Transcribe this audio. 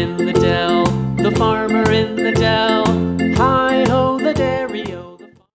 in the dell, the farmer in the dell.